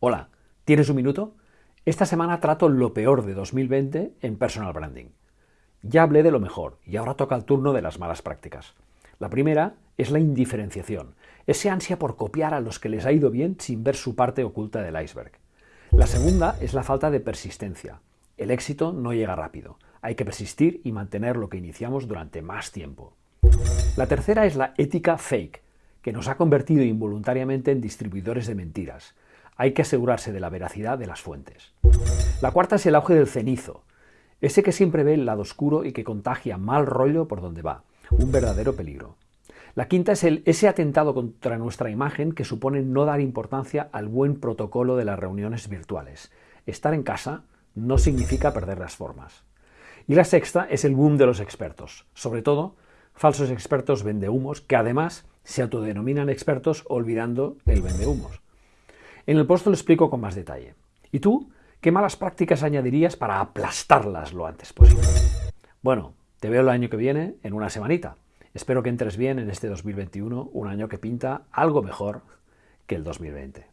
Hola, ¿tienes un minuto? Esta semana trato lo peor de 2020 en personal branding. Ya hablé de lo mejor y ahora toca el turno de las malas prácticas. La primera es la indiferenciación, ese ansia por copiar a los que les ha ido bien sin ver su parte oculta del iceberg. La segunda es la falta de persistencia. El éxito no llega rápido. Hay que persistir y mantener lo que iniciamos durante más tiempo. La tercera es la ética fake, que nos ha convertido involuntariamente en distribuidores de mentiras. Hay que asegurarse de la veracidad de las fuentes. La cuarta es el auge del cenizo, ese que siempre ve el lado oscuro y que contagia mal rollo por donde va, un verdadero peligro. La quinta es el, ese atentado contra nuestra imagen que supone no dar importancia al buen protocolo de las reuniones virtuales. Estar en casa no significa perder las formas. Y la sexta es el boom de los expertos, sobre todo falsos expertos vendehumos que además se autodenominan expertos olvidando el vendehumos. En el post lo explico con más detalle. ¿Y tú? ¿Qué malas prácticas añadirías para aplastarlas lo antes posible? Bueno, te veo el año que viene, en una semanita. Espero que entres bien en este 2021, un año que pinta algo mejor que el 2020.